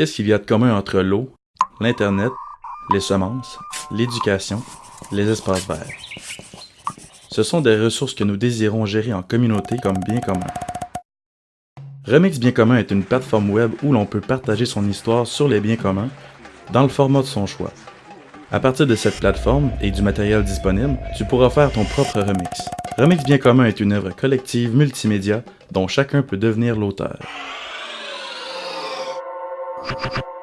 Qu'est-ce qu'il y a de commun entre l'eau, l'Internet, les semences, l'éducation, les espaces verts? Ce sont des ressources que nous désirons gérer en communauté comme bien commun. Remix Bien commun est une plateforme web où l'on peut partager son histoire sur les biens communs dans le format de son choix. À partir de cette plateforme et du matériel disponible, tu pourras faire ton propre remix. Remix Bien commun est une œuvre collective multimédia dont chacun peut devenir l'auteur. Ha ha ha!